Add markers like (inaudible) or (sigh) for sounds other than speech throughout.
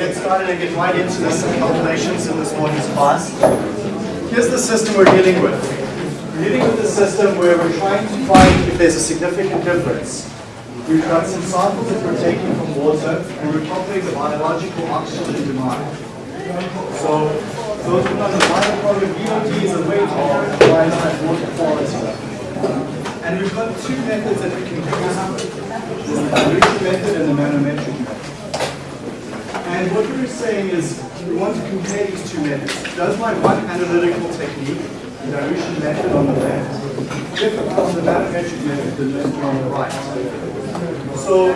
get started and get right into this calculations in this morning's class. Here's the system we're dealing with. We're dealing with a system where we're trying to find if there's a significant difference. We've got some samples that we're taking from water and we're calculating the biological oxygen demand. So those who know the bioproduct BOD is a way to characterize that water quality. And we've got two methods that we can use. There's the dilution method and the manometric method. And what we're saying is we want to compare these two methods. Does my one analytical technique, the dilution method on the left, differ from the manometric method, the method on the right? So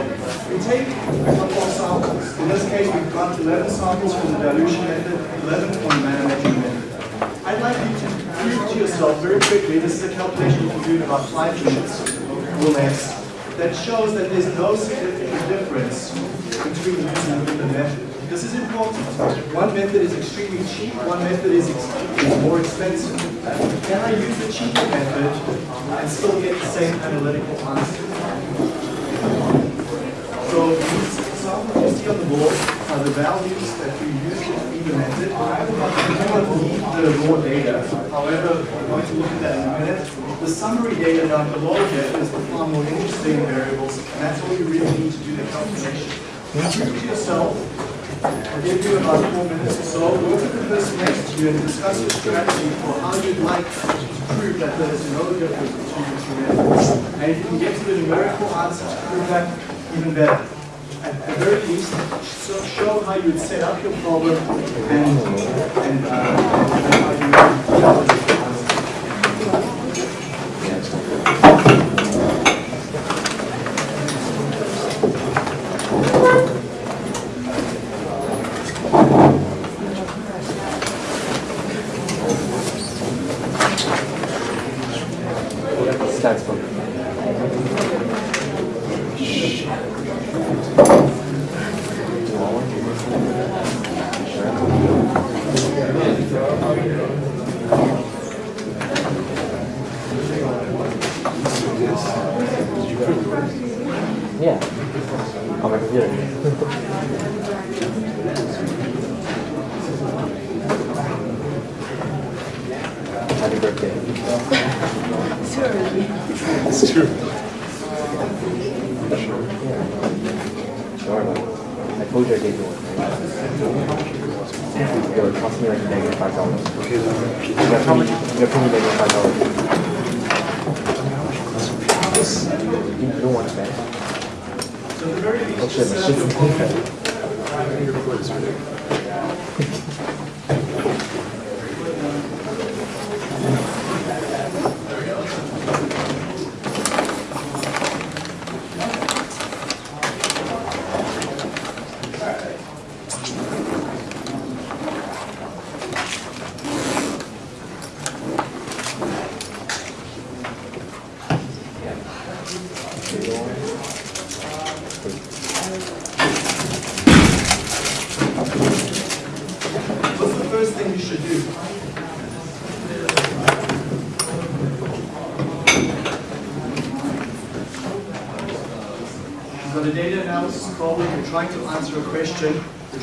we take a couple of samples. In this case, we've got 11 samples from the dilution method, 11 from the manometric method. I'd like you to prove to yourself very quickly, this is a calculation you can do in about five minutes or less, that shows that there's no significant difference between using the method. This is important. One method is extremely cheap, one method is more expensive. Can I use the cheaper method and still get the same analytical answer? So examples you see on the board are the values that we use in the method. We do not need the raw data. However, we're going to look at that in a minute. The summary data down below here is the far more interesting variables, and that's what you really need to do the calculation. Prove to yourself. I'll give you about four minutes or so. Look at the person next to you and discuss your strategy for how you'd like to prove that there is no difference between the two methods. And if you can get to the numerical answer to prove that, even better. At the very least, so show how you would set up your problem and, and, uh, and how you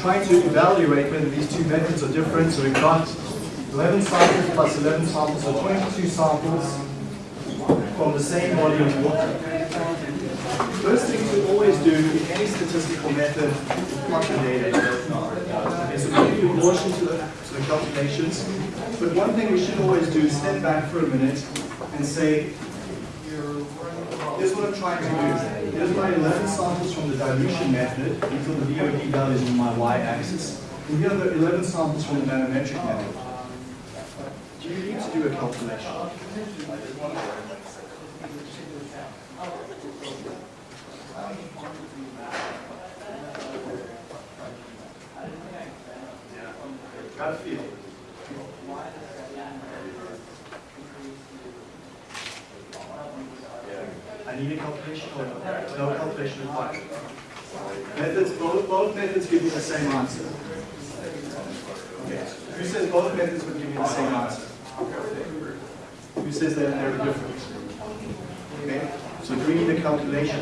trying to evaluate whether these two methods are different, so we've got 11 samples plus 11 samples, so 22 samples from the same volume of water. First thing to always do in any statistical method is plot the data. Okay, so we you to the, to the calculations, but one thing we should always do is step back for a minute and say, here's what I'm trying to do. Here's my 11 samples from the dilution method, are the BOD values on my y-axis, and here are the 11 samples from the manometric method. Do you need to do a calculation? A calculation or no? Calculation required. Methods, both, both methods give you the same answer. Okay. Who says both methods would give you the same answer? Who says that they're different? Okay, so do we need a calculation?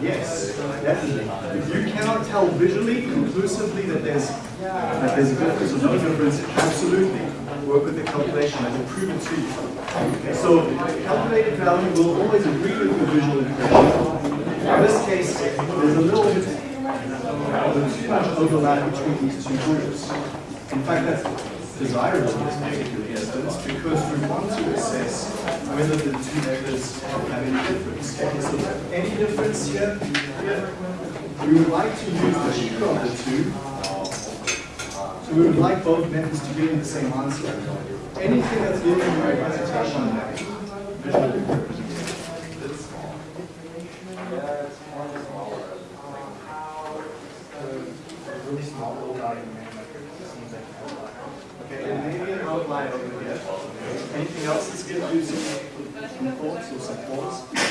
Yes, definitely. If you cannot tell visually, conclusively that there's that there's a difference or no difference, absolutely work with the calculation. I can prove it to you. So calculated value will always agree with the visual impression. In this case, there's a little bit of too much overlap between these two groups. In fact, that's desirable in this particular instance because we want to assess whether the two methods have any difference. So any difference here, we would like to use the cheaper of the two. So we would like both methods to give you the same answer. Anything that's giving you a hesitation on that. visual really small little dotted line, like it seems like an outlier. Okay, and maybe an outlier over here. Anything else that's given you some some thoughts or some pause?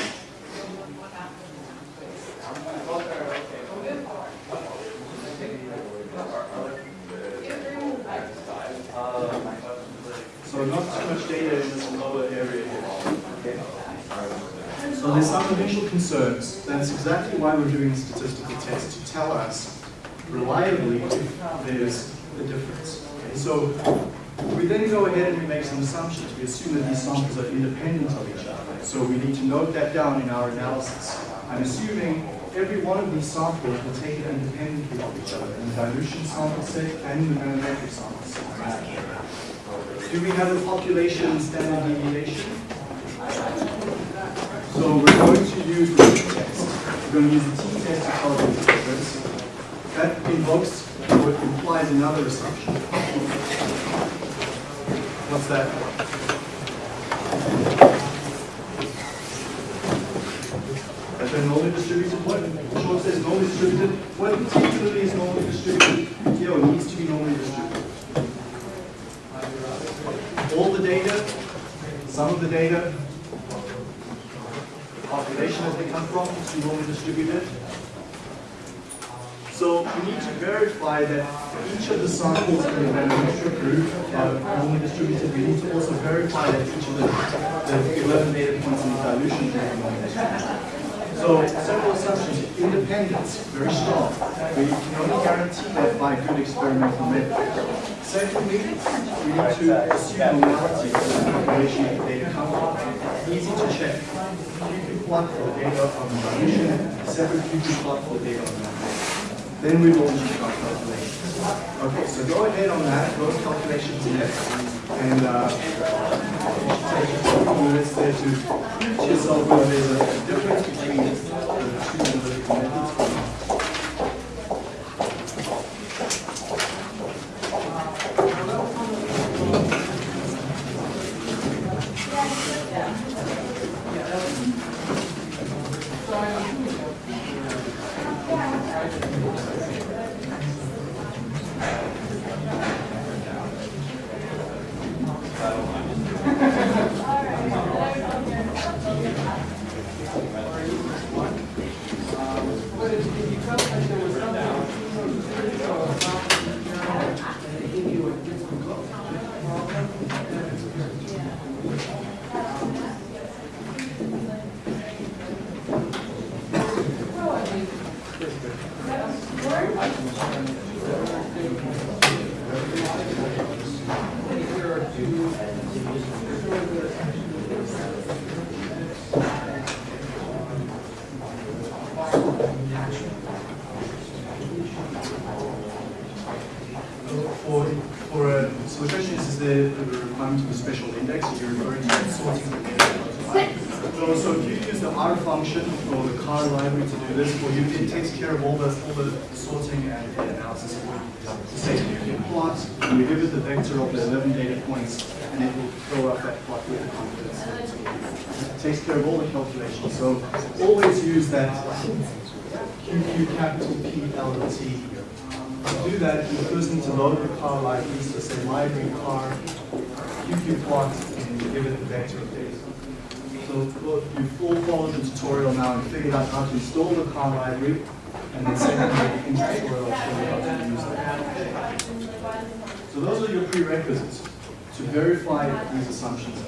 So not too much data in this lower area here. Okay. So there's some initial concerns. That's exactly why we're doing a statistical test, to tell us reliably if there's a difference. Okay, so we then go ahead and we make some assumptions. We assume that these samples are independent of each other. So we need to note that down in our analysis. I'm assuming every one of these samples will take it independently of each other in the dilution sample set and in the manometric sample set. Do we have a population standard deviation? So we're going to use the t-test. We're going to use the t-test to calculate the difference. That invokes what implies another assumption. What's that? That they're normally distributed. What? Short says normally distributed. What particularly is normally distributed? Here needs to be normally distributed. All the data, some of the data, population as they come from, is normally distributed. So we need to verify that each of the samples in the manometric group are normally distributed. We need to also verify that each of the, the 11 data points in the dilution are normally distributed. So several assumptions. Independence, very strong. We can only guarantee that by good experimental method. Secondly, we need to assume normality for the population that come from. Easy to check. For data on dilution, separate for data on method. Then we will check our calculations. Okay, so go ahead on that, those calculations next. And uh, take a couple minutes there to yourself whether there's a difference between the two analytical methods. For, for a, so the question is, is there a requirement of a special index? You're referring to sorting the data. So, so if you use the R function or the car library to do this, well, you, it takes care of all the, all the sorting and data analysis for you. So say can plot, and you give it the vector of the 11 data points, and it will throw up that plot with the confidence. It takes care of all the calculations. So always use that QQ capital P L T to do that, you first need to load the car library, so say library car, QQ plot, and you give it the vector of data. So you've all followed the tutorial now and figured out how to install the car library, and in. So those are your prerequisites to verify these assumptions.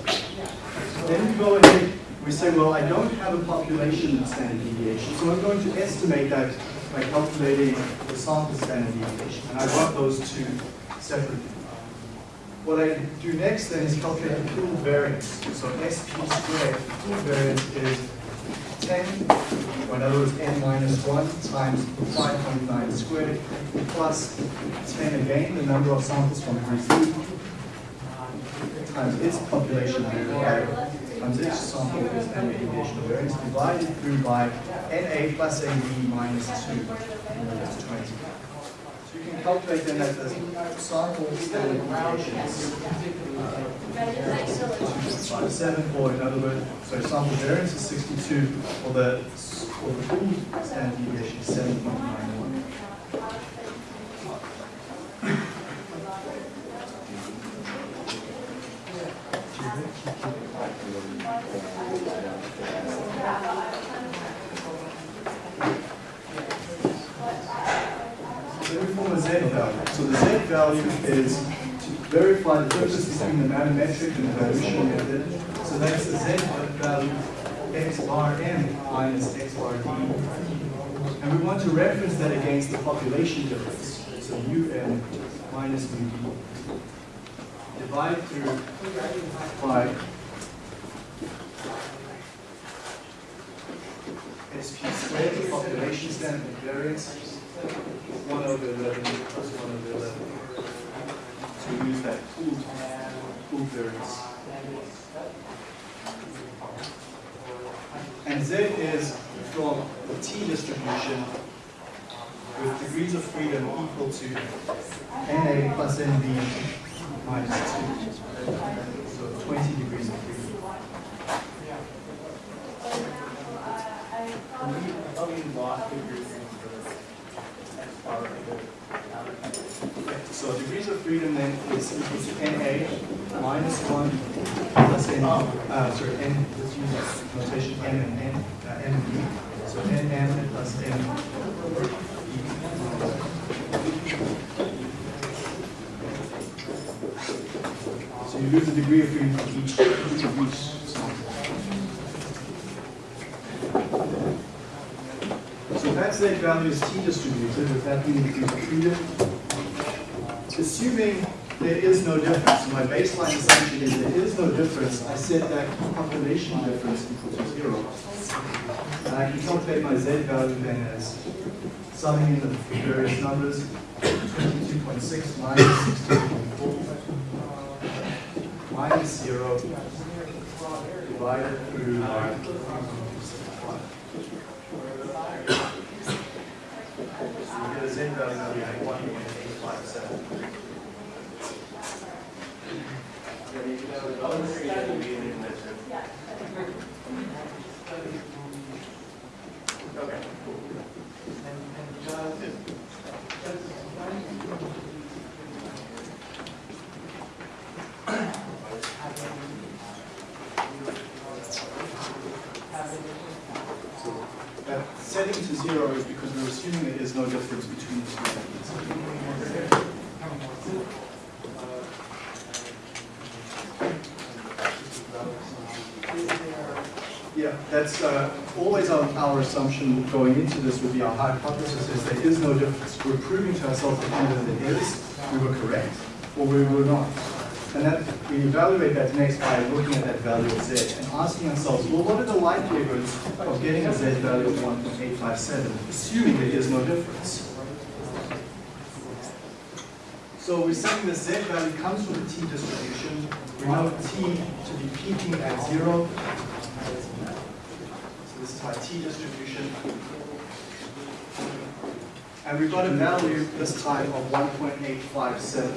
Then we go ahead, we say, well, I don't have a population standard deviation, so I'm going to estimate that by calculating the sample standard deviation, and I want those two separately. What I do next then is calculate the pool variance. So SP squared, the pool variance is 10, or in other words, n minus 1 times 5.9 squared, plus 10 again, the number of samples from B, times its population times each sample is deviation of variance, divided through by NA plus NB minus 2, is 20. Calculate then that the standard deviation is uh, 2.57, or in other words, so sample variance is 62, or the, or the pool standard deviation is 7.91. So we form a Z value. So the Z value is to verify the difference between the manometric and the dilution method. So that's the Z value x bar m minus x bar d. And we want to reference that against the population difference. So un minus mu d. Divide through by SP squared, population standard variance, 1 over 11 plus 1 over 11. So we use that pooled, pooled variance. And Z is from the T distribution with degrees of freedom equal to NA plus NB minus 2. So 20 degrees of freedom. So degrees of freedom then is equal to NA minus 1 plus N, uh, sorry, N, let's use that notation M and N, uh, M and B. So NM plus M. So you lose the degree of freedom for each, each of each. So that Z value is T distributed with that being degrees of freedom assuming there is no difference, my baseline assumption is there is no difference, I set that population difference equal to zero. And I can calculate my z value then as summing in the various numbers, 22.6 minus 16.4 minus zero divided through my so you get a z value of 1.2 no difference between the two methods. Uh, always our, our assumption going into this would be our hypothesis is there is no difference. We're proving to ourselves that either there is, we were correct, or we were not. And that we evaluate that next by looking at that value of z and asking ourselves, well, what are the likelihoods of getting a z value of 1.857, assuming there is no difference? So we're saying the z value comes from the t distribution. We know t to be peaking at zero. This is my t distribution. And we've got a value this time of 1.857.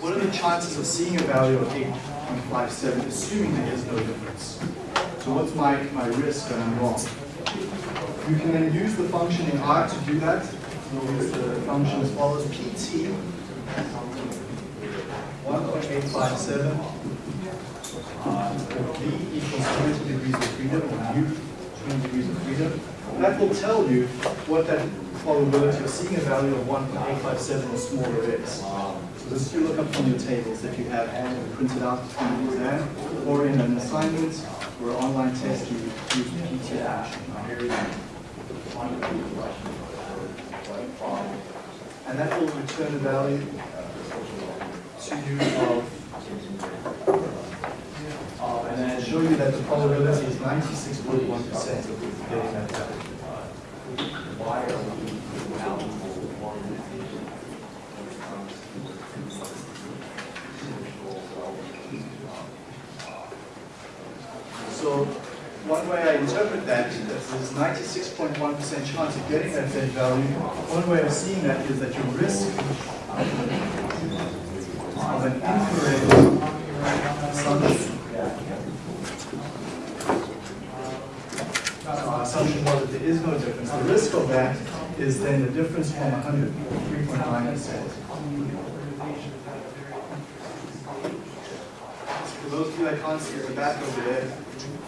What are the chances of seeing a value of 8.57, assuming there is no difference? So what's my, my risk that I'm wrong? You can then use the function in R to do that. We'll the function as follows, pt 1.857 uh, v equals 20 degrees of freedom, or u 20 degrees of freedom. That will tell you what that probability of seeing a value of 1.857 or smaller is. So this you look up from your tables that you have printed out from the exam, or in an assignment or online test, you use PT action. And that will return a value to you of, and then show you that the probability is 96.1% of getting that value. So one way I interpret that, that there's 96.1% chance of getting that Z value. One way of seeing that is that your risk of an incorrect assumption. Our assumption was that there is no difference. The risk of that is then the difference from 100, 3.9%. For those of you that can't see at the back over there,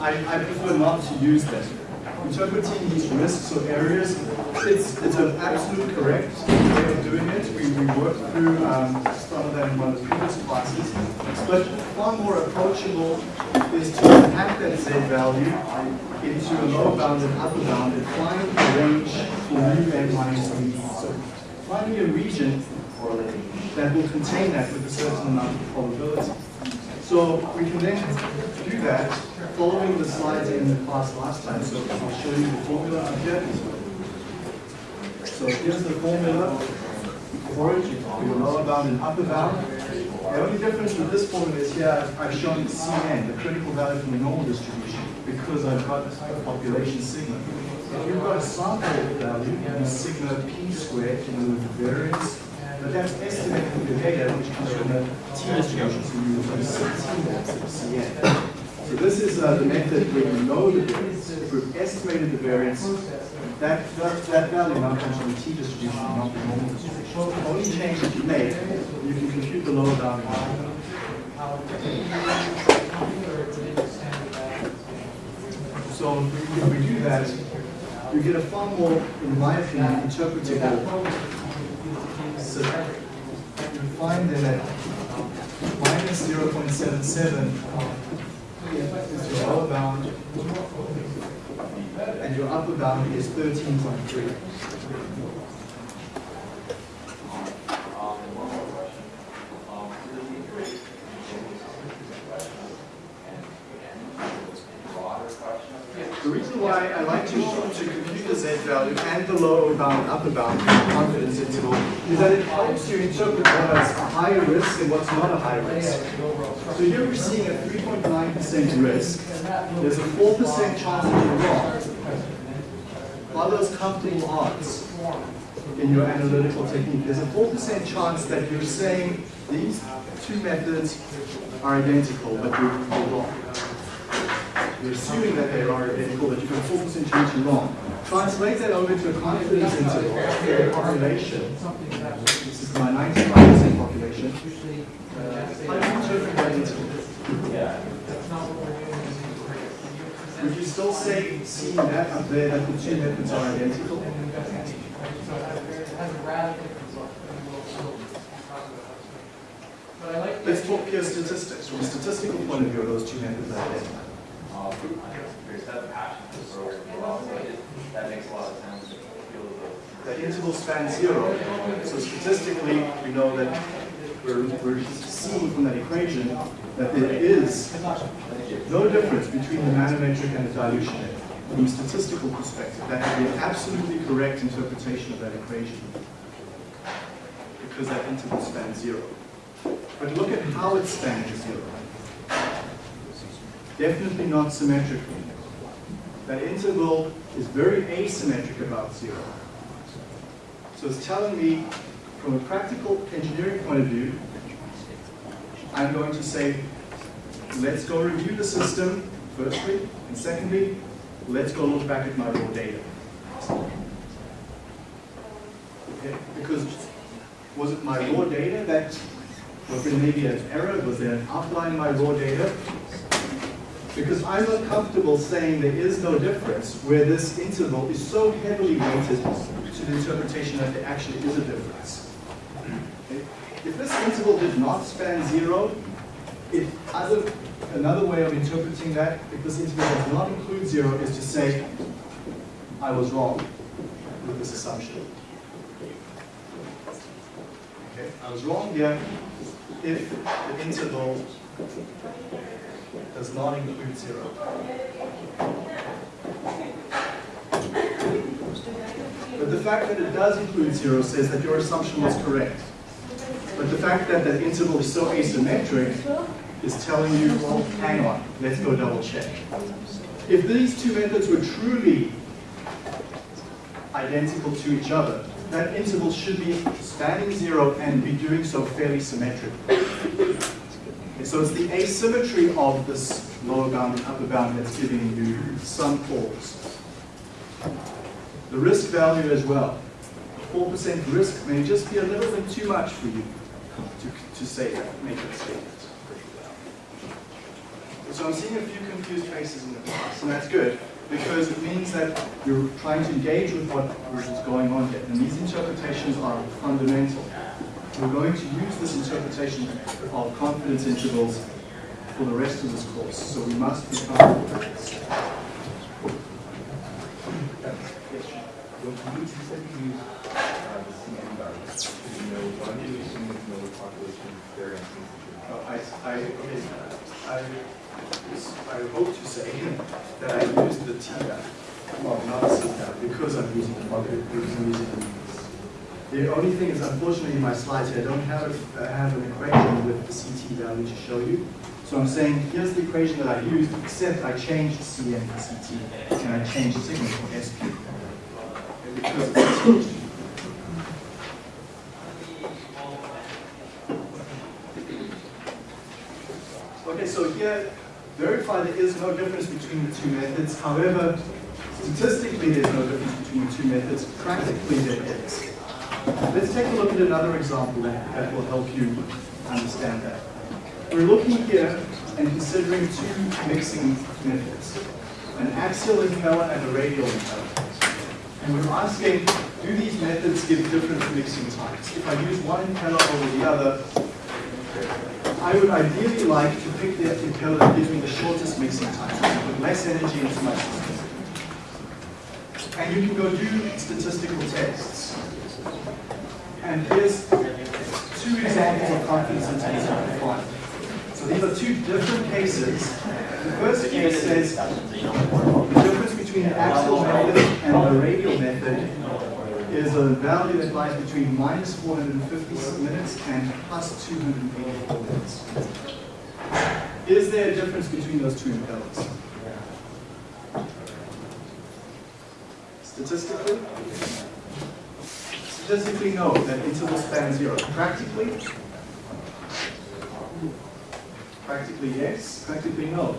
I, I prefer not to use them. Interpreting these risks or areas, it's, it's an absolute correct way of doing it. We, we worked through um, some of that in one of the previous classes. But far more approachable is to hack that Z value into a lower bound and upper bound and find a range for mu n minus b. So finding a region that will contain that with a certain amount of probability. So we can then do that following the slides in the class last time. So I'll show you the formula here. So here's the formula for it. Will lower bound and upper bound. The only difference with this formula is here I've shown the Cn, the critical value from the normal distribution, because I've got a population sigma. If you've got a sample value, you sigma p squared, you know, the variance but that's estimated from your data, which comes from the t distribution, so you use CT maps of Cn. So this is uh, the method where you know the variance. If we've estimated the variance, that, that, that value now comes from the t distribution, not the normal distribution. The only change that you make, you can compute the lower bound. So if we do that, you get a far more, in my opinion, interpretable so you find that minus 0.77 is your lower bound, and your upper bound is 13.3. The reason why I like to, to compute the Z and the lower bound, upper bound confidence interval is that it helps you interpret what is a higher risk and what's not a high risk. So here we're seeing a 3.9% risk. There's a 4% chance that you're wrong. Are those comfortable odds in your analytical technique? There's a 4% chance that you're saying these two methods are identical, but you're you're wrong. You're assuming that they are identical, but you've got 4% chance you're wrong. Translate that over to a confidence interval for population. This is my 95% population. Uh, how do you interpret that interval? Would you still say, seeing that up there, that the two methods are identical? But I like Let's talk pure statistics. From a statistical point of view, are those two methods identical? That makes a lot of sense. The interval spans zero, so statistically, we know that we're, we're seeing from that equation that there is no difference between the manometric and the dilution. From a statistical perspective, that would be an absolutely correct interpretation of that equation because that interval spans zero. But look at how it spans zero. Definitely not symmetrically. that interval is very asymmetric about zero. So it's telling me, from a practical engineering point of view, I'm going to say, let's go review the system, firstly, and secondly, let's go look back at my raw data. Okay, because was it my raw data that, was there maybe an error, was there an outline in my raw data? Because I'm uncomfortable saying there is no difference where this interval is so heavily weighted to the interpretation that there actually is a difference. If this interval did not span zero, it, other, another way of interpreting that, if this interval does not include zero, is to say, I was wrong with this assumption. Okay, I was wrong here if the interval does not include zero. But the fact that it does include zero says that your assumption was correct. But the fact that that interval is so asymmetric is telling you, well, hang on, let's go double check. If these two methods were truly identical to each other, that interval should be spanning zero and be doing so fairly symmetrically. So it's the asymmetry of this lower bound and upper bound that's giving you some pause. The risk value as well. 4% risk may just be a little bit too much for you to, to say that, make that statement. So I'm seeing a few confused faces in the class, and that's good, because it means that you're trying to engage with what is going on here. And these interpretations are fundamental. We're going to use this interpretation of confidence intervals for the rest of this course, so we must be comfortable with this. I, I, okay, I, I hope to say that I used the T value, well, not the C value, because I'm using the market, because I'm using the The only thing is, unfortunately, in my slides here, I don't have, a, I have an equation with the CT value to show you. So I'm saying, here's the equation that I used, except I changed CN to CT, and I changed sigma for SP. Okay, Because. Okay, so here, verify there is no difference between the two methods. However, statistically there's no difference between the two methods. Practically there is. Let's take a look at another example that, will help you understand that. We're looking here and considering two mixing methods, an axial impeller and a radial impeller. And we're asking, do these methods give different mixing times? If I use one impeller over the other, I would ideally like to pick the impeller that gives me the shortest mixing time, put less energy into my system. And you can go do statistical tests. And here's two examples of confidence intervals. So these are two different cases. The first case says the difference between the axial method and the radial method is a value that lies between minus 450 minutes and plus 284 minutes. Is there a difference between those two impellers? Statistically? Statistically, know that interval span zero. Practically? Practically, yes. Practically, no.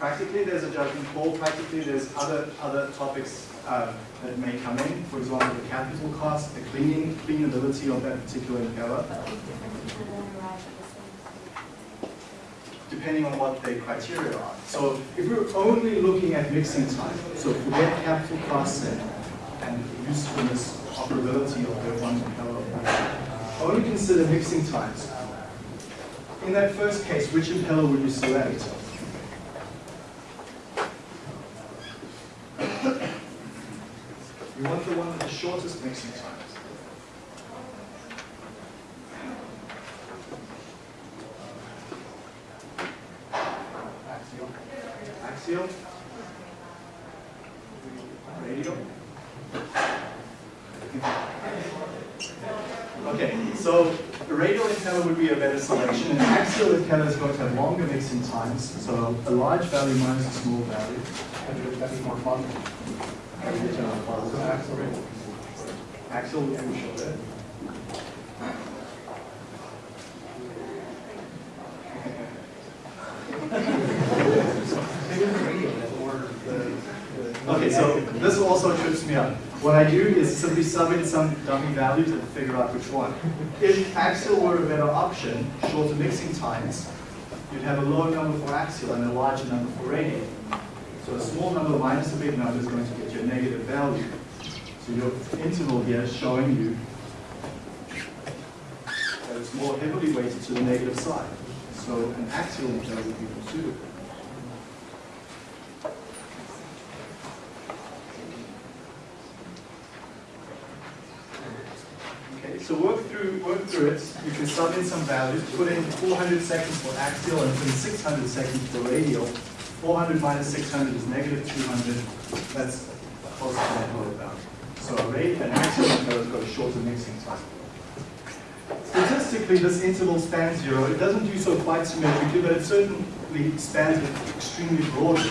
Practically, there's a judgment call. Practically, there's other other topics uh, that may come in. For example, the capital cost, the cleaning cleanability of that particular impeller, depending on what the criteria are. So, if we're only looking at mixing time, so forget capital costs and, and usefulness, operability of the one impeller, only consider mixing times. In that first case, which impeller would you select? One want the one with the shortest mixing times. Axial. Axial. Radial. Okay, so radial impeller would be a better selection. An axial impeller is going to have longer mixing times, so a large value minus a small value. That's more fun. So axle, axle would be shorter. Okay, so this also trips me up. What I do is simply sub in some dummy values and figure out which one. If axial were a better option, shorter mixing times, you'd have a lower number for axial and a larger number for radial. So a small number minus a big number is going to you negative value. So your interval here is showing you that it's more heavily weighted to the negative side. So an axial interval would be suitable. Okay, so work through work through it. You can sub in some values. Put in 400 seconds for axial and put in 600 seconds for radial. 400 minus 600 is negative 200. That's to that bound. So a axial interval has got a shorter mixing time. Statistically, this interval spans zero. It doesn't do so quite symmetrically, but it certainly spans it extremely broadly.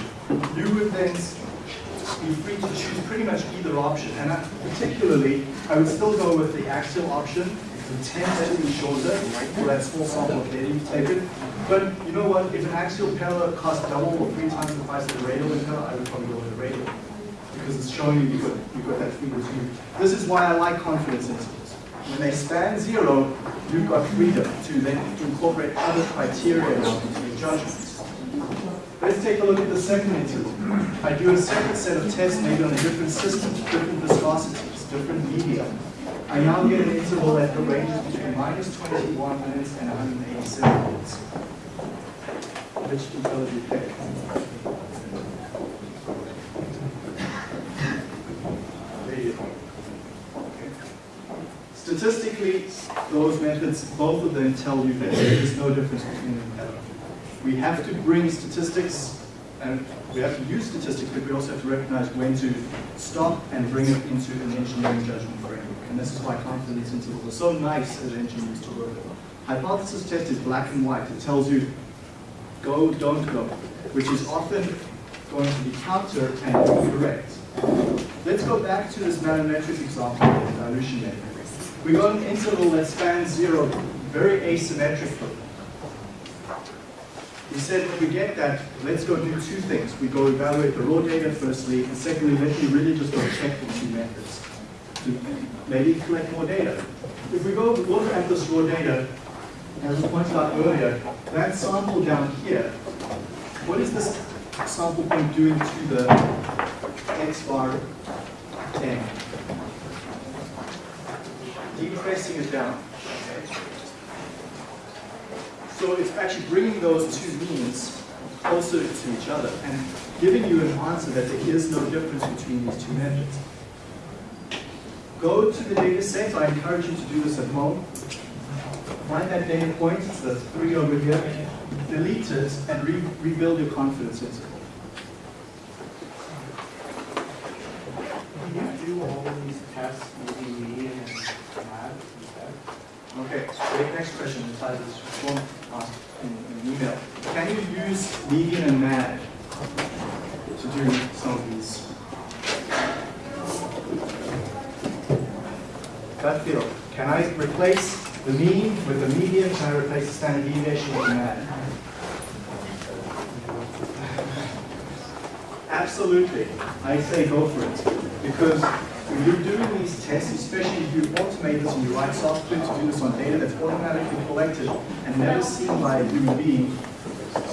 You would then be free to choose pretty much either option. And I, particularly, I would still go with the axial option. It tends to be shorter for that small sample of data you've taken. But you know what? If an axial impeller costs double or three times the price of the radial impeller, I would probably go with the radial. Because it's showing you you've got, you've got that freedom. This is why I like confidence intervals. When they span zero, you've got freedom to then incorporate other criteria now into your judgments. Let's take a look at the second interval. I do a separate set of tests maybe on a different system, different viscosities, different media. I now get an interval that ranges between minus 21 minutes and 187 minutes. Which do you pick? Radial. Okay. Statistically, those methods, both of them tell you that there is no difference between them at all. We have to bring statistics, and we have to use statistics, but we also have to recognize when to stop and bring it into an engineering judgment framework. And this is why confidence intervals are so nice as engineers to work with. Hypothesis test is black and white. It tells you go, don't go, which is often going to be counter and incorrect. Let's go back to this manometric example of the dilution method. We got an interval that spans zero, very asymmetrically. We said if we get that, let's go do two things. We go evaluate the raw data firstly, and secondly, let me really just go check the two methods maybe collect more data. If we go look at this raw data, as was pointed out earlier, that sample down here, what is this sample point doing to the x bar 10? Depressing it down. So it's actually bringing those two means closer to each other and giving you an answer that there is no difference between these two methods. Go to the data set. I encourage you to do this at home. Find that data point, the three over here, delete it, and re rebuild your confidence interval. Can you do all of these tests using median and MAD instead? Okay. Next question. The title is one asked in an email. Can you use median and MAD to do some of these? Gut feel. Can I replace the mean with the median? Can I replace the standard deviation with the MAD? Absolutely. I say go for it. Because when you're doing these tests, especially if you automate this and you write software to do this on data that's automatically collected and never seen by a human being,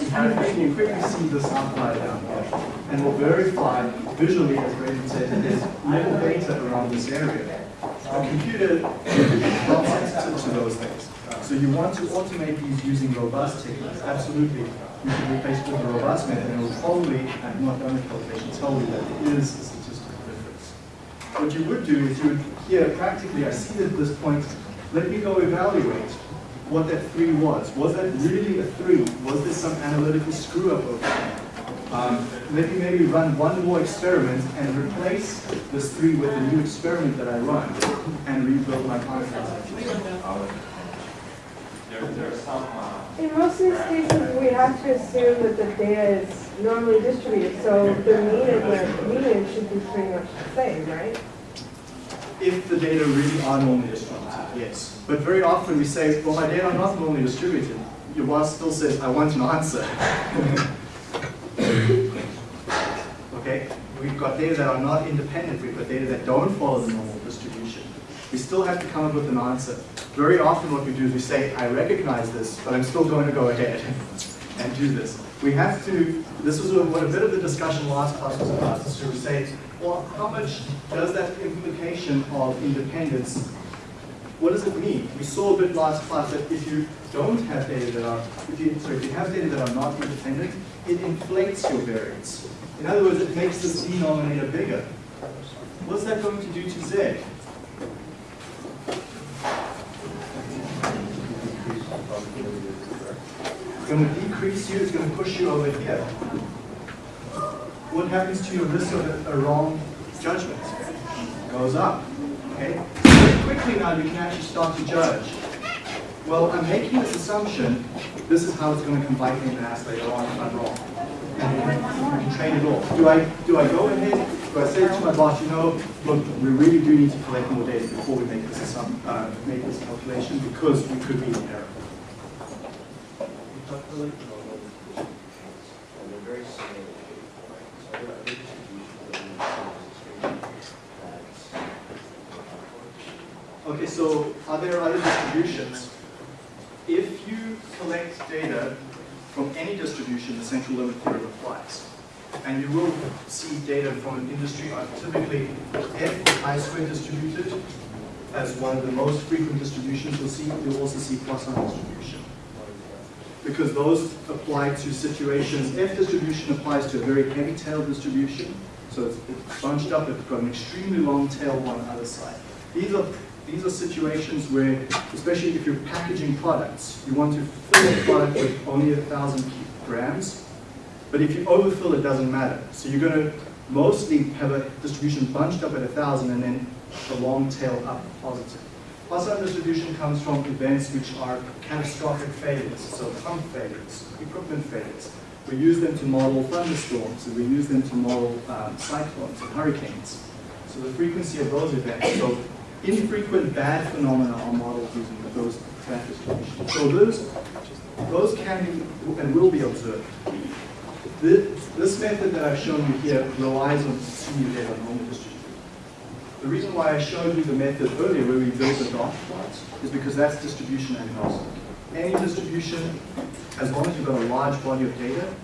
you of you quickly see this outlier down here. And will verify visually, as Raymond said, that there's little data around this area. A computer is not sensitive to those things. So you want to automate these using robust techniques. Absolutely. You can replace it with a robust method and it will probably, I've not done the calculation, tell you that it is a statistical. What you would do is you would, here practically, I see at this point, let me go evaluate what that three was. Was that really a three? Was there some analytical screw up over there? Um, let me maybe run one more experiment and replace this three with a new experiment that I run and rebuild my confidence. There, there are some, uh, In most of these cases, we have to assume that the data is normally distributed, so the mean and the median should be pretty much the same, right? If the data really are normally distributed, yes. But very often we say, well, my data are not normally distributed. Your boss still says, I want an answer. (laughs) okay? We've got data that are not independent. We've got data that don't follow the normal distribution. We still have to come up with an answer. Very often what we do is we say, I recognize this, but I'm still going to go ahead and do this. We have to, this was what a bit of the discussion last class was about, is to say, well, how much does that implication of independence, what does it mean? We saw a bit last class that if you don't have data that are, if you, sorry, if you have data that are not independent, it inflates your variance. In other words, it makes this denominator bigger. What's that going to do to Z? It's going to decrease you, it's going to push you over here. What happens to your risk of a, wrong judgment? Goes up. Okay? Very quickly now you can actually start to judge. Well, I'm making this assumption, this is how it's going to come me in the ass later on if I'm wrong. And you can, train it off. Do I, do I go ahead, do I say to my boss, you know, look, we really do need to collect more data before we make this, uh, make this calculation because we could be in error. We talked earlier about all the distributions, and they're very similar. So there are other distributions that we have that's Okay, so are there other distributions? If you collect data from any distribution, the central limit theorem applies. And you will see data from an industry, uh, typically F I-squared distributed as one of the most frequent distributions you'll see. You'll also see Poisson distribution. Because those apply to situations, F distribution applies to a very heavy tail distribution. So it's it's bunched up, it's got an extremely long tail on the other side. These are these are situations where, especially if you're packaging products, you want to fill a product with only a thousand grams, but if you overfill, it doesn't matter. So you're going to mostly have a distribution bunched up at a thousand and then a long tail up positive. Poisson distribution comes from events which are catastrophic failures, so pump failures, equipment failures. We use them to model thunderstorms, and we use them to model um, cyclones and hurricanes. So the frequency of those events, so infrequent bad phenomena are modeled using those that. So those, those can be and will be observed. This, this method that I've shown you here relies on on normal distribution. The reason why I showed you the method earlier where we built a dot plot is because that's distribution agnostic. Any distribution, as long as you've got a large body of data,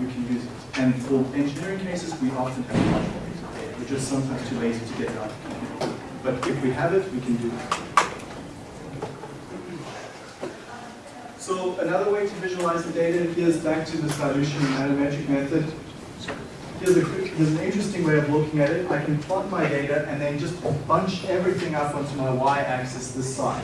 you can use it. And for engineering cases, we often have large bodies of data. We're just sometimes too lazy to get it. But if we have it, we can do it. So another way to visualize the data, is back to this dilution and manometric method. Here's, a here's an interesting way of looking at it. I can plot my data and then just bunch everything up onto my y-axis this side.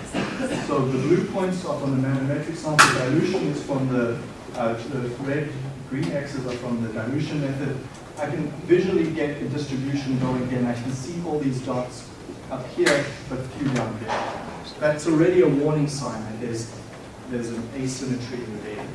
So the blue points are from the manometric sample, dilution is from the, uh, the red, green x's are from the dilution method. I can visually get a distribution going again. I can see all these dots up here, but few down there. That's already a warning sign that there's, there's an asymmetry in the data.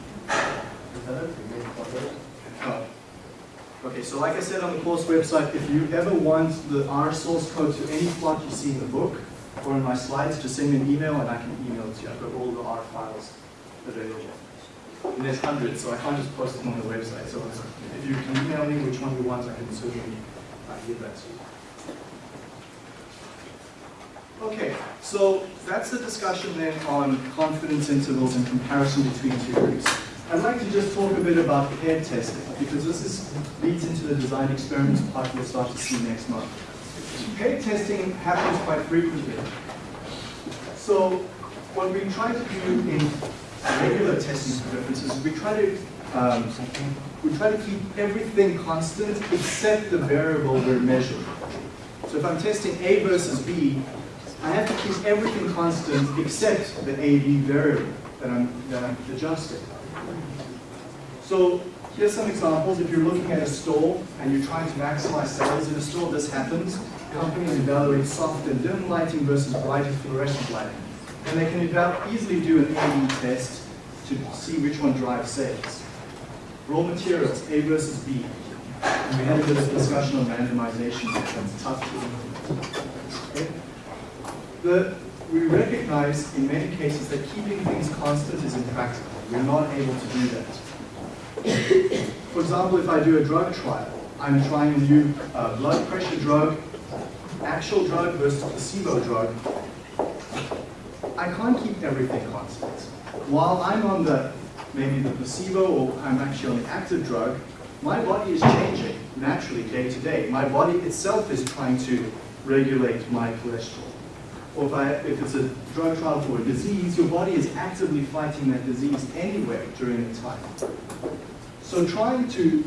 Okay, so like I said on the course website, if you ever want the R source code to any plot you see in the book or in my slides, just send me an email and I can email it to you. I've got all the R files available. And there's hundreds, so I can't just post them on the website. So if you can email me which one you want, I can certainly uh, give that to you. Okay, so that's the discussion then on confidence intervals and comparison between two groups. I'd like to just talk a bit about paired testing, because this is, leads into the design experiments part we'll start to see next month. Paired testing happens quite frequently. So what we try to do in regular testing differences is we try to um, we try to keep everything constant except the variable we're measuring. So if I'm testing A versus B, I have to keep everything constant except the AB variable that I'm, that I'm adjusting. So Here's some examples. If you're looking at a store and you're trying to maximize sales in a store, this happens. Companies evaluate soft and dim lighting versus bright fluorescent lighting. And they can easily do an A-B test to see which one drives sales. Raw materials, A versus B. And we had a bit of discussion on randomization, that's tough to implement. Okay? The, we recognize in many cases that keeping things constant is impractical. We're not able to do that. For example, if I do a drug trial, I'm trying a new uh, blood pressure drug, actual drug versus placebo drug. I can't keep everything constant. While I'm on the, maybe the placebo or I'm actually on the active drug, my body is changing naturally day to day. My body itself is trying to regulate my cholesterol. Or if, I, if it's a drug trial for a disease, your body is actively fighting that disease anyway during the time. So trying to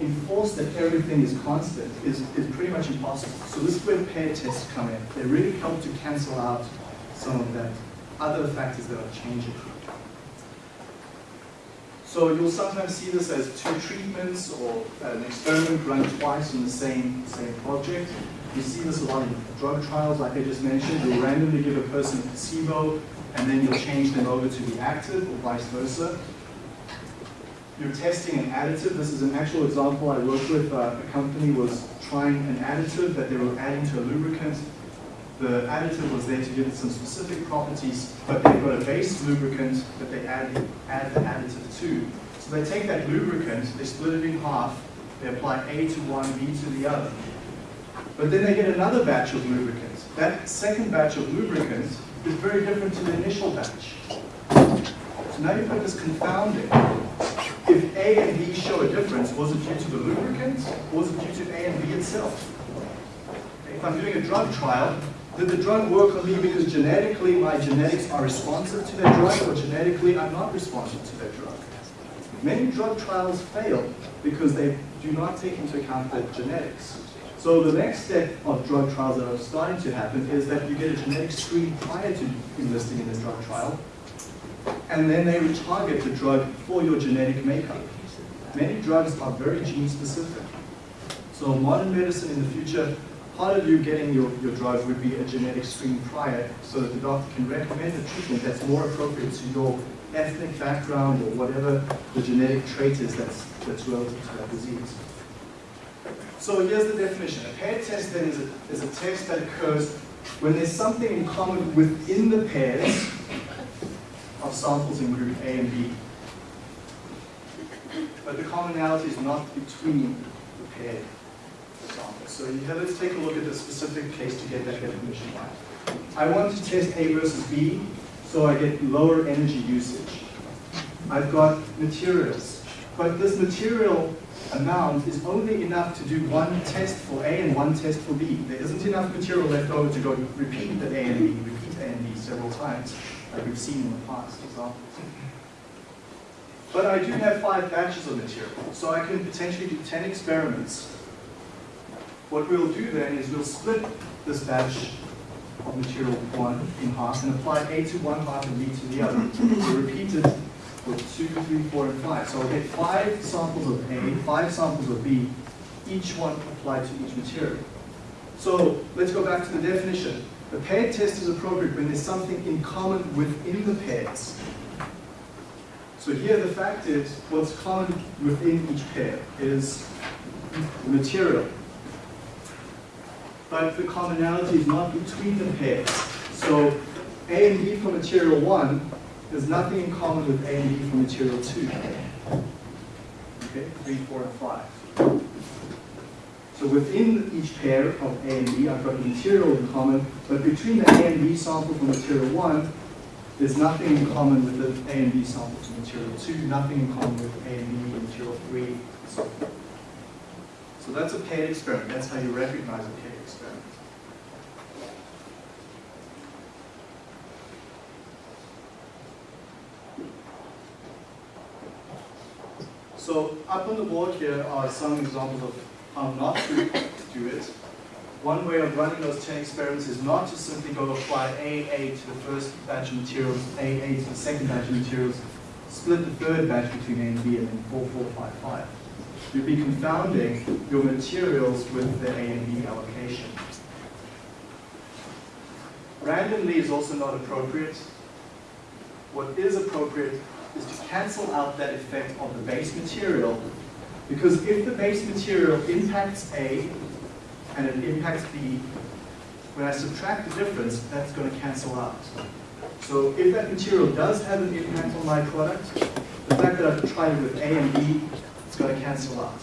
enforce that everything is constant is, is pretty much impossible. So this is where pair tests come in. They really help to cancel out some of that other factors that are changing. So you'll sometimes see this as two treatments or an experiment run twice on the same, same project. You see this a lot in drug trials, like I just mentioned. You'll randomly give a person a placebo, and then you'll change them over to the active, or vice versa. You're testing an additive. This is an actual example I worked with. Uh, a company was trying an additive that they were adding to a lubricant. The additive was there to give it some specific properties, but they've got a base lubricant that they add, add the additive to. So they take that lubricant, they split it in half, they apply A to one, B to the other. But then they get another batch of lubricants. That second batch of lubricants is very different to the initial batch. So now you've got this confounding. If A and B show a difference, was it due to the lubricant, or was it due to A and B itself? If I'm doing a drug trial, did the drug work on me because genetically my genetics are responsive to that drug, or genetically I'm not responsive to that drug? Many drug trials fail because they do not take into account the genetics. So the next step of drug trials that are starting to happen is that you get a genetic screen prior to enlisting in the drug trial, and then they target the drug for your genetic makeup. Many drugs are very gene specific. So modern medicine in the future, part of you getting your, your drug would be a genetic screen prior so that the doctor can recommend a treatment that's more appropriate to your ethnic background or whatever the genetic trait is that's, that's relative to that disease. So here's the definition. A pair test then is a, is a test that occurs when there's something in common within the pairs of samples in group A and B. But the commonality is not between the paired samples. So here, let's take a look at the specific case to get that definition right. I want to test A versus B, so I get lower energy usage. I've got materials, but this material amount is only enough to do one test for A and one test for B. There isn't enough material left over to go repeat the A and B, repeat A and B several times, like we've seen in the past examples. But I do have five batches of material, so I can potentially do 10 experiments. What we'll do then is we'll split this batch of material one in half and apply A to one half and B to the other. So repeat it with and five. So I'll get five samples of A, five samples of B, each one applied to each material. So let's go back to the definition. The paired test is appropriate when there's something in common within the pairs. So here the fact is, what's common within each pair is the material. But the commonality is not between the pairs. So A and B for material one there's nothing in common with A and B for material 2. Okay, 3, 4, and 5. So within each pair of A and B, I've got material in common, but between the A and B sample for material 1, there's nothing in common with the A and B sample for material 2, nothing in common with A and B material 3, so. So that's a paired experiment. That's how you recognize a paired experiment. So up on the board here are some examples of how not to do it. One way of running those 10 experiments is not to simply go apply AA to the first batch of materials, AA to the second batch of materials, split the third batch between A and B and then 4, 4, 5, 5. You'd be confounding your materials with the A and B allocation. Randomly is also not appropriate. What is appropriate is to cancel out that effect of the base material because if the base material impacts A and it impacts B, when I subtract the difference, that's going to cancel out. So if that material does have an impact on my product, the fact that I've tried it with A and B, it's going to cancel out.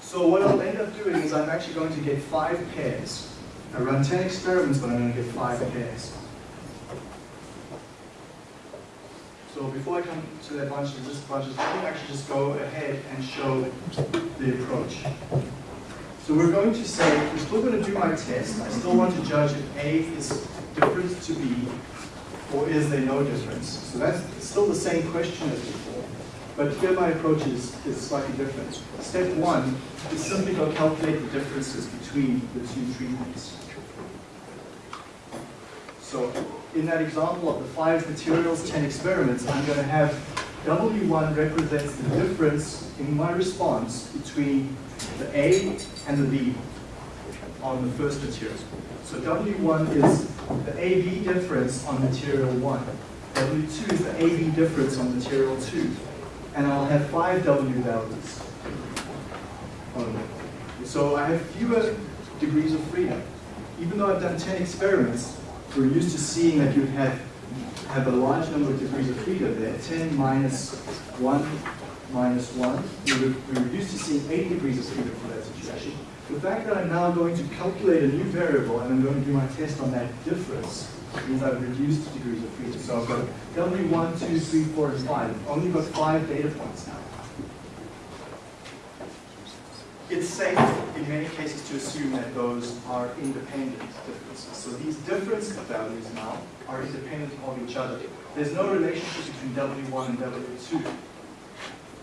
So what I'll end up doing is I'm actually going to get five pairs. I run 10 experiments, but I'm going to get five pairs. So before I come to that bunch of just bunches, let me actually just go ahead and show the approach. So we're going to say, we're still going to do my test. I still want to judge if A is different to B, or is there no difference? So that's still the same question as before. But here my approach is, is slightly different. Step one is simply go calculate the differences between the two treatments. So in that example of the five materials, 10 experiments, I'm going to have W1 represents the difference in my response between the A and the B on the first material. So W1 is the AB difference on material 1. W2 is the AB difference on material 2. And I'll have five W values. only. So I have fewer degrees of freedom. Even though I've done 10 experiments, we're used to seeing that you have, have a large number of degrees of freedom there. 10 minus 1 minus 1. We were, we were used to seeing 8 degrees of freedom for that situation. The fact that I'm now going to calculate a new variable and I'm going to do my test on that difference means I've reduced degrees of freedom. So I've got W1, 2, 3, 4, and 5. I've only got 5 data points now. It's safe in many cases to assume that those are independent differences. So these difference values now are independent of each other. There's no relationship between W1 and W2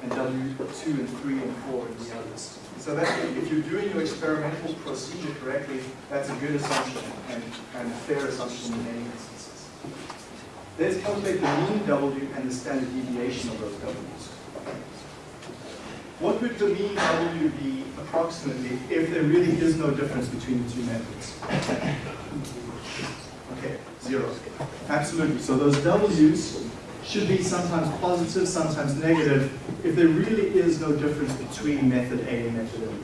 and W2 and 3 and 4 and the others. So that if you're doing your experimental procedure correctly, that's a good assumption and, and a fair assumption in many instances. Let's calculate the mean W and the standard deviation of those W's. What would the mean W be approximately if there really is no difference between the two methods? Okay, zero. Absolutely. So those W's should be sometimes positive, sometimes negative, if there really is no difference between method A and method B.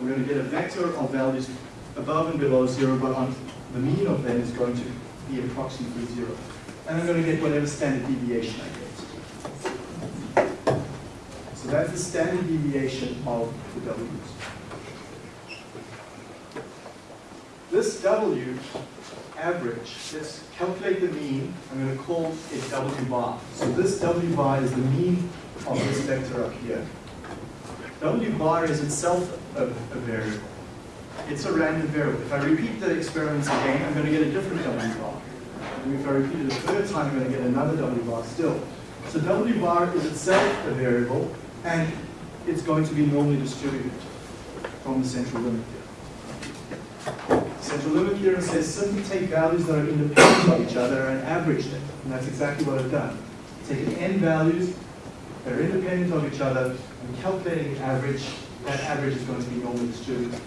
We're going to get a vector of values above and below zero, but on the mean of them is going to be approximately zero. And I'm going to get whatever standard deviation I get. So that's the standard deviation of the W's. This W average, let's calculate the mean. I'm going to call it W bar. So this W bar is the mean of this vector up here. W bar is itself a, a variable. It's a random variable. If I repeat the experiments again, I'm going to get a different W bar. And if I repeat it a third time, I'm going to get another W bar still. So W bar is itself a variable, and it's going to be normally distributed from the central limit theorem. Central limit theorem says simply take values that are independent of each other and average them. And that's exactly what I've done. Taking n values that are independent of each other and calculating the average. That average is going to be normally distributed.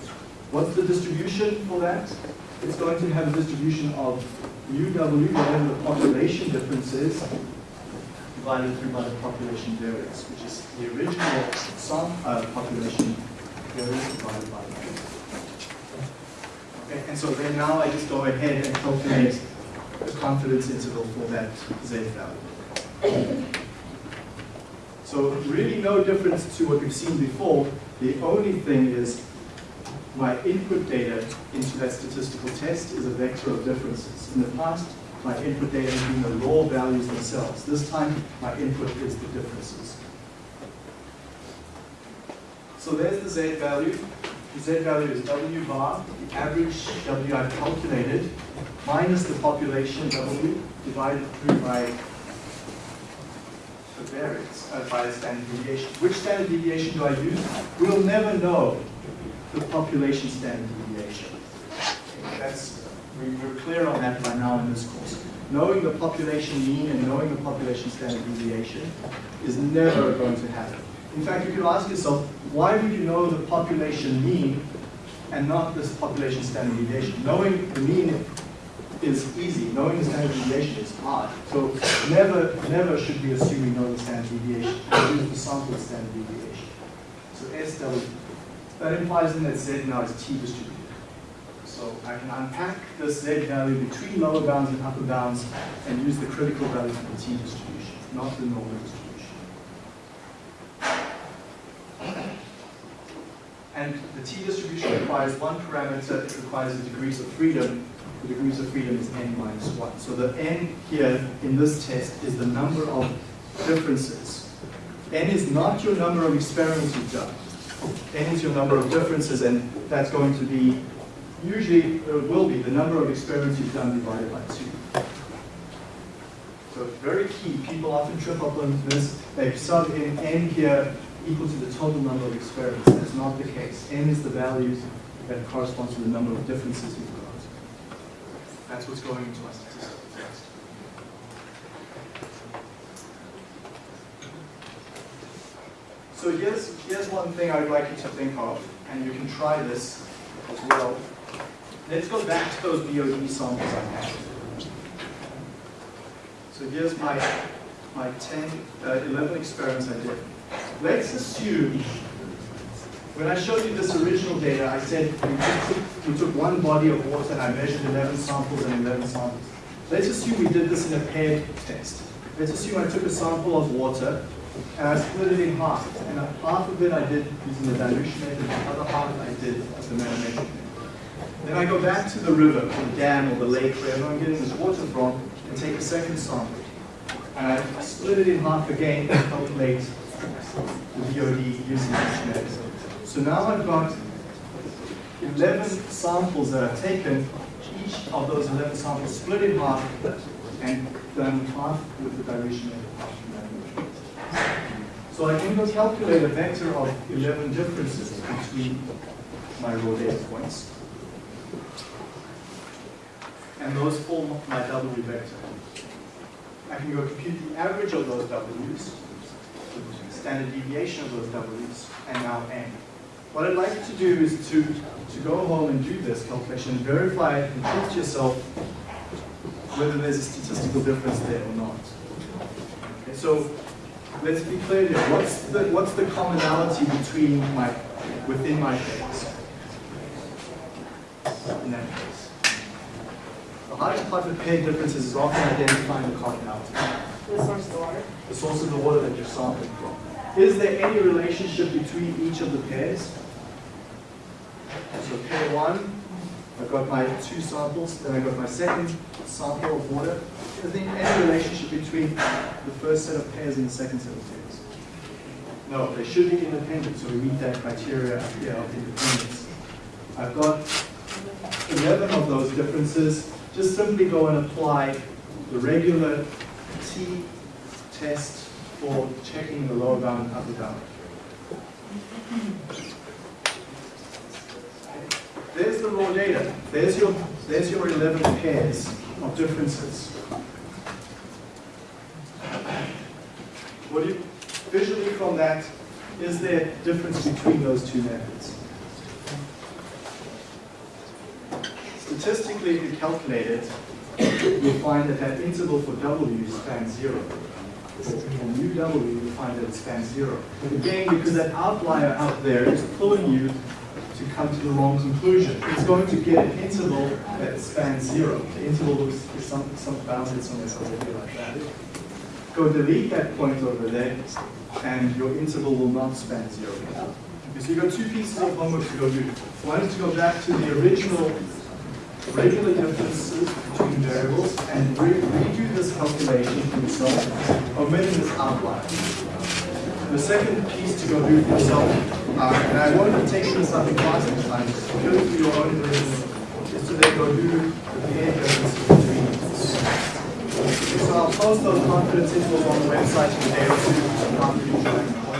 What's the distribution for that? It's going to have a distribution of mu W, whatever the population difference is, divided through by the population variance, which is the original sum, uh, population variance divided by the Okay, and so then now I just go ahead and calculate the confidence interval for that z value. So really no difference to what we've seen before. The only thing is my input data into that statistical test is a vector of differences. In the past, my input data has been the raw values themselves. This time, my input is the differences. So there's the z value. The z value is w bar, the average w I've calculated, minus the population w divided through by the variance, uh, by the standard deviation. Which standard deviation do I use? We'll never know the population standard deviation. That's, we, we're clear on that by now in this course. knowing the population mean and knowing the population standard deviation is never going to happen. In fact, you could ask yourself, why would you know the population mean and not this population standard deviation? Knowing the mean is easy, knowing the standard deviation is hard. So never, never should we assume we know the standard deviation. We use the sample standard deviation. So SW, that implies then that Z now is T distributed. So I can unpack this Z value between lower bounds and upper bounds and use the critical value for the T distribution, not the normal distribution. And the T distribution requires one parameter, it requires the degrees of freedom. The degrees of freedom is n minus 1. So the n here in this test is the number of differences. n is not your number of experiments you've done. n is your number of differences, and that's going to be, usually, it will be the number of experiments you've done divided by 2. So it's very key. People often trip up on this. They sub in n here equal to the total number of experiments. That's not the case. n is the values that corresponds to the number of differences you've got. That's what's going into our statistical test. So here's, here's one thing I'd like you to think of, and you can try this as well. Let's go back to those BOD samples I had. So here's my, my 10, uh, 11 experiments I did. Let's assume, when I showed you this original data, I said we took, we took one body of water and I measured 11 samples and 11 samples. Let's assume we did this in a paired test. Let's assume I took a sample of water and I split it in half. And half of it I did using the dilution method, the other half I did the manometric method. Then I go back to the river, or the dam, or the lake, wherever I'm getting this water from, and take a second sample. And I split it in half again and calculate the BOD using this method. So now I've got 11 samples that I've taken, each of those 11 samples split in half and done half with the dilution. So I can go calculate a vector of 11 differences between my raw data points. And those form my W vector. I can go compute the average of those W's, the standard deviation of those W's, and now N. What I'd like to do is to, to go home and do this calculation, verify it, and to yourself whether there's a statistical difference there or not. Okay, so let's be clear here. What's the what's the commonality between my within my phase? In that case. The with paired differences is often identifying the commonality, The source of the water. the source of the water that you're sampling from. Is there any relationship between each of the pairs? So pair one, I've got my two samples, then I've got my second sample of water. Is there any relationship between the first set of pairs and the second set of pairs? No, they should be independent, so we meet that criteria here of independence. I've got 11 of those differences. Just simply go and apply the regular T test for checking the lower bound and upper bound. There's the raw data. There's your, there's your 11 pairs of differences. What do you, visually from that, is there difference between those two methods? Statistically, if you calculate it, you'll find that that interval for W spans zero. For mu W, you'll find that it spans zero. Again, because that outlier out there is pulling you to come to the wrong conclusion. It's going to get an interval that spans zero. The interval is, is some, some bounded somewhere somewhere like that. Go delete that point over there, and your interval will not span zero. So you've got two pieces of homework to go do. One is to go back to the original regular differences between variables and re redo this calculation yourself, omitting this outlier. The second piece to go do for yourself, uh, and I won't be taking this up in class next time, purely for your own version, is to then go do the paired differences between. So I'll post those confidence intervals on the website in a day or two,